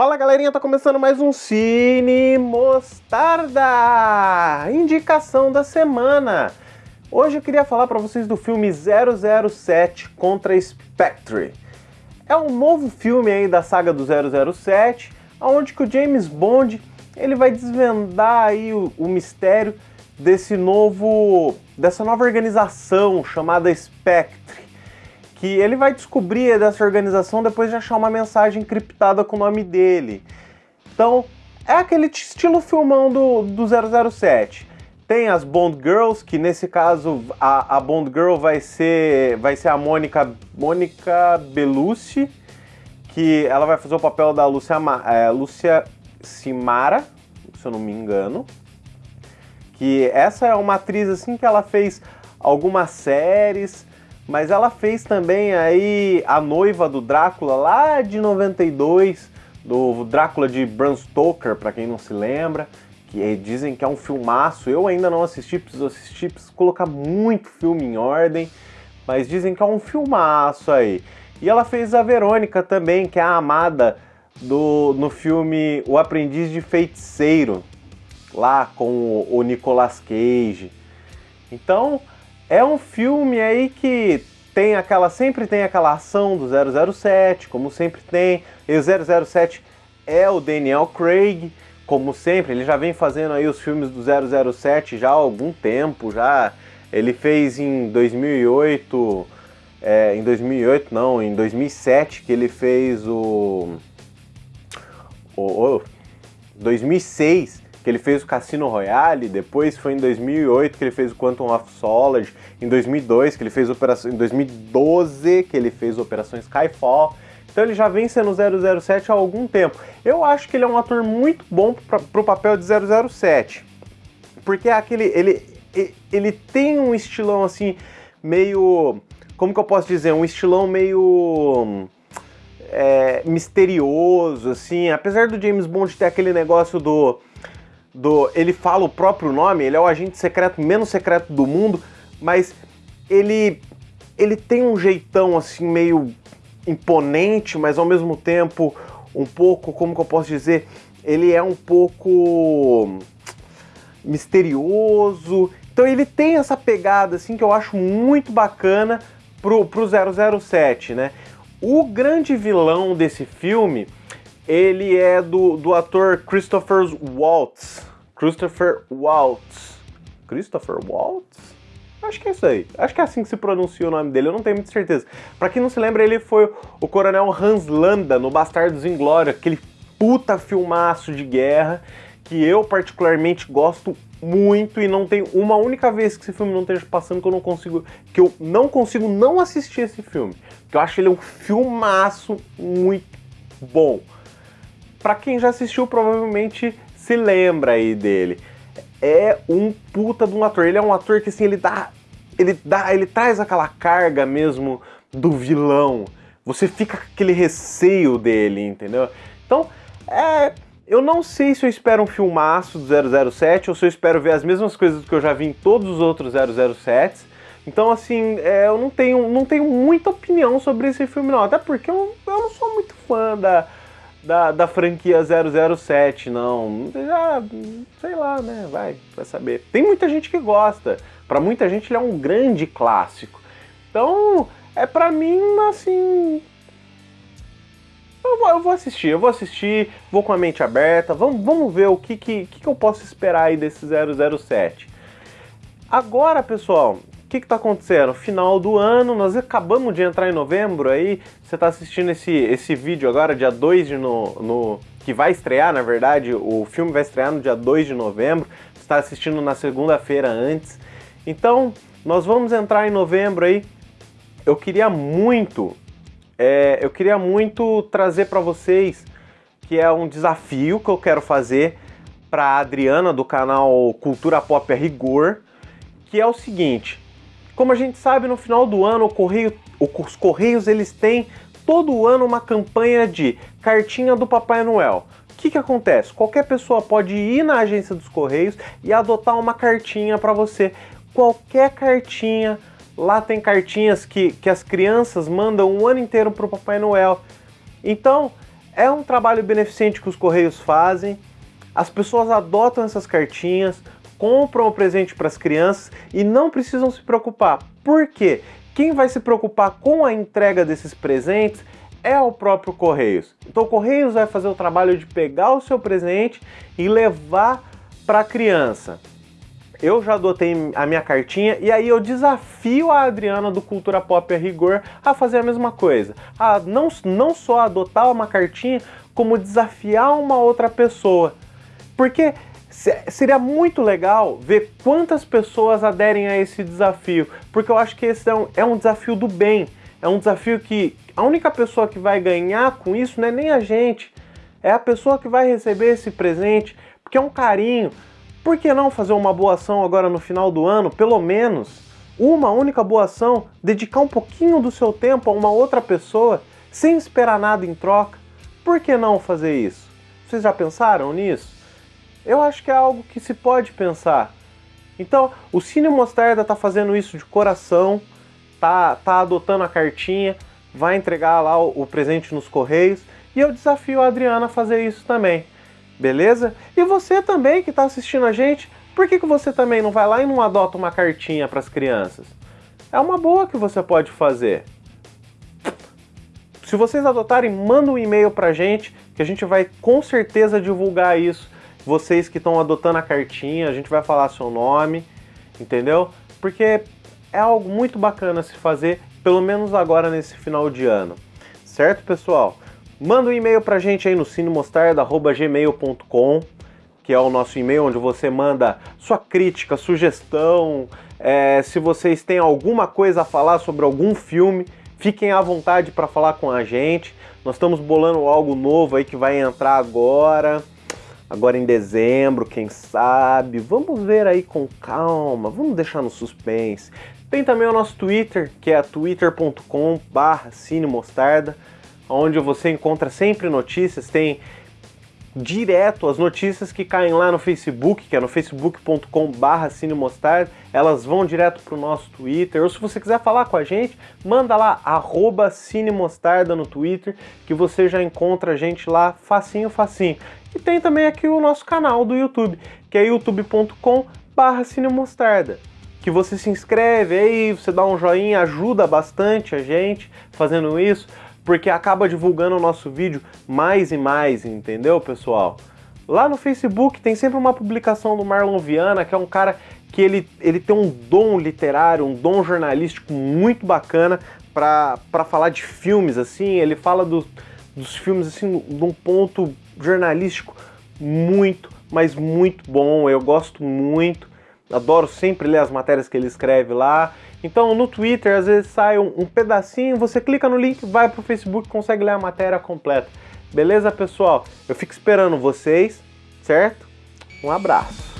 Fala galerinha, tá começando mais um Cine Mostarda! Indicação da semana! Hoje eu queria falar para vocês do filme 007 contra Spectre. É um novo filme aí da saga do 007, onde que o James Bond ele vai desvendar aí o, o mistério desse novo, dessa nova organização chamada Spectre que ele vai descobrir dessa organização depois de achar uma mensagem encriptada com o nome dele. Então, é aquele estilo filmão do, do 007. Tem as Bond Girls, que nesse caso a, a Bond Girl vai ser, vai ser a Mônica, Mônica Bellucci, que ela vai fazer o papel da Lúcia, é, Lúcia Simara, se eu não me engano. Que essa é uma atriz assim que ela fez algumas séries, mas ela fez também aí a noiva do Drácula lá de 92, do Drácula de Bram Stoker, para quem não se lembra, que dizem que é um filmaço. Eu ainda não assisti, preciso assistir, preciso colocar muito filme em ordem, mas dizem que é um filmaço aí. E ela fez a Verônica também, que é a amada do, no filme O Aprendiz de Feiticeiro, lá com o, o Nicolas Cage. Então, é um filme aí que tem aquela sempre tem aquela ação do 007, como sempre tem. E o 007 é o Daniel Craig, como sempre, ele já vem fazendo aí os filmes do 007 já há algum tempo, já. Ele fez em 2008, é, em 2008 não, em 2007 que ele fez o, o, o 2006 que ele fez o Cassino Royale, depois foi em 2008 que ele fez o Quantum of Solace, em 2002 que ele fez operação, em 2012 que ele fez Operação Skyfall. Então ele já vem sendo 007 há algum tempo. Eu acho que ele é um ator muito bom para o papel de 007. Porque é aquele ele ele tem um estilão assim meio, como que eu posso dizer, um estilão meio é, misterioso, assim. Apesar do James Bond ter aquele negócio do do. Ele fala o próprio nome, ele é o agente secreto menos secreto do mundo, mas ele. ele tem um jeitão assim meio imponente, mas ao mesmo tempo um pouco, como que eu posso dizer, ele é um pouco misterioso. Então ele tem essa pegada assim que eu acho muito bacana pro, pro 007, né? O grande vilão desse filme ele é do, do ator Christopher Waltz. Christopher Waltz. Christopher Waltz? Acho que é isso aí. Acho que é assim que se pronuncia o nome dele, eu não tenho muita certeza. Para quem não se lembra, ele foi o coronel Hans Landa no Bastardos Inglórios, aquele puta filmaço de guerra que eu particularmente gosto muito e não tem uma única vez que esse filme não esteja passando que eu não consigo que eu não consigo não assistir esse filme. Que eu acho ele um filmaço muito bom. Para quem já assistiu, provavelmente se lembra aí dele. É um puta de um ator. Ele é um ator que assim, ele dá. Ele dá. Ele traz aquela carga mesmo do vilão. Você fica com aquele receio dele, entendeu? Então, é. Eu não sei se eu espero um filmaço do 007 ou se eu espero ver as mesmas coisas que eu já vi em todos os outros 007. Então, assim, é, eu não tenho, não tenho muita opinião sobre esse filme, não. Até porque eu, eu não sou muito fã da, da, da franquia 007, não. Já, sei lá, né? Vai, vai saber. Tem muita gente que gosta. Para muita gente ele é um grande clássico. Então, é para mim, assim. Eu vou, eu vou, assistir, eu vou assistir, vou com a mente aberta, vamos, vamos ver o que, que, que eu posso esperar aí desse 007. Agora, pessoal, que está acontecendo? Final do ano, nós acabamos de entrar em novembro aí, você está assistindo esse, esse vídeo agora, dia 2 de no, no, que vai estrear, na verdade, o filme vai estrear no dia 2 de novembro, você está assistindo na segunda-feira antes. Então, nós vamos entrar em novembro aí. Eu queria muito, é, eu queria muito trazer para vocês que é um desafio que eu quero fazer para a Adriana do canal Cultura Pop a Rigor, que é o seguinte: como a gente sabe, no final do ano, correio, os Correios eles têm todo ano uma campanha de cartinha do Papai Noel. O que, que acontece? Qualquer pessoa pode ir na agência dos Correios e adotar uma cartinha para você. Qualquer cartinha, lá tem cartinhas que, que as crianças mandam um ano inteiro para o Papai Noel. Então, É um trabalho beneficente que os Correios fazem, as pessoas adotam essas cartinhas, compram o presente para as crianças e não precisam se preocupar. Por quê? Quem vai se preocupar com a entrega desses presentes é o próprio Correios. Então o Correios vai fazer o trabalho de pegar o seu presente e levar para a criança. Eu já adotei a minha cartinha e aí eu desafio a Adriana do Cultura Pop a Rigor a fazer a mesma coisa. A não, não só adotar uma cartinha, como desafiar uma outra pessoa. Porque seria muito legal ver quantas pessoas aderem a esse desafio, porque eu acho que esse é um, é um desafio do bem, é um desafio que a única pessoa que vai ganhar com isso não é nem a gente, é a pessoa que vai receber esse presente, porque é um carinho. Por que não fazer uma boa ação agora no final do ano, pelo menos uma única boa ação, dedicar um pouquinho do seu tempo a uma outra pessoa, sem esperar nada em troca? Por que não fazer isso? Vocês já pensaram nisso? Eu acho que é algo que se pode pensar. Então, o Cine Mostarda está fazendo isso de coração, tá, tá adotando a cartinha, vai entregar lá o, o presente nos correios e eu desafio a Adriana a fazer isso também. Beleza? E você também que está assistindo a gente, por que, que você também não vai lá e não adota uma cartinha para as crianças? É uma boa que você pode fazer. Se vocês adotarem, manda um e-mail para a gente, que a gente vai com certeza divulgar isso vocês que estão adotando a cartinha, a gente vai falar seu nome, entendeu? Porque é algo muito bacana se fazer, pelo menos agora nesse final de ano. Certo, pessoal? Manda um e-mail pra gente aí no cinemostarda.gmail.com que é o nosso e-mail onde você manda sua crítica, sugestão, é, se vocês têm alguma coisa a falar sobre algum filme, fiquem à vontade para falar com a gente. Nós estamos bolando algo novo aí que vai entrar agora agora em dezembro, quem sabe. Vamos ver aí com calma, vamos deixar no suspense. Tem também o nosso Twitter, que é twitter.com barra cinemostarda, onde você encontra sempre notícias, tem direto as notícias que caem lá no Facebook, que é no facebook.com barra cinemostarda, elas vão direto para o nosso Twitter, ou se você quiser falar com a gente, manda lá, arroba cinemostarda no Twitter, que você já encontra a gente lá facinho, facinho. E tem também aqui o nosso canal do YouTube, que é youtube.com barra cinemostarda que você se inscreve aí, você dá um joinha, ajuda bastante a gente fazendo isso, porque acaba divulgando o nosso vídeo mais e mais, entendeu, pessoal? Lá no Facebook tem sempre uma publicação do Marlon Viana, que é um cara que ele, ele tem um dom literário, um dom jornalístico muito bacana para falar de filmes, assim, ele fala do, dos filmes, assim, de um ponto jornalístico muito, mas muito bom. Eu gosto muito, adoro sempre ler as matérias que ele escreve lá. Então no Twitter às vezes sai um, um pedacinho, você clica no link, vai para o Facebook consegue ler a matéria completa. Beleza, pessoal? Eu fico esperando vocês, certo? Um abraço.